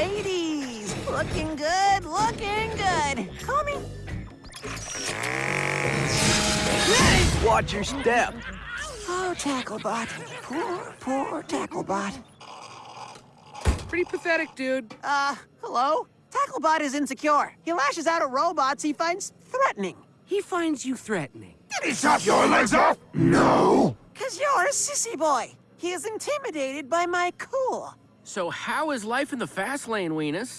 ladies. Looking good, looking good. Call me. Watch your step. Oh, Tacklebot. Poor, poor Tacklebot. Pretty pathetic, dude. Uh, hello? Tacklebot is insecure. He lashes out at robots he finds threatening. He finds you threatening. Did he chop your legs off? No. Cause you're a sissy boy. He is intimidated by my cool. So how is life in the fast lane, Weenus?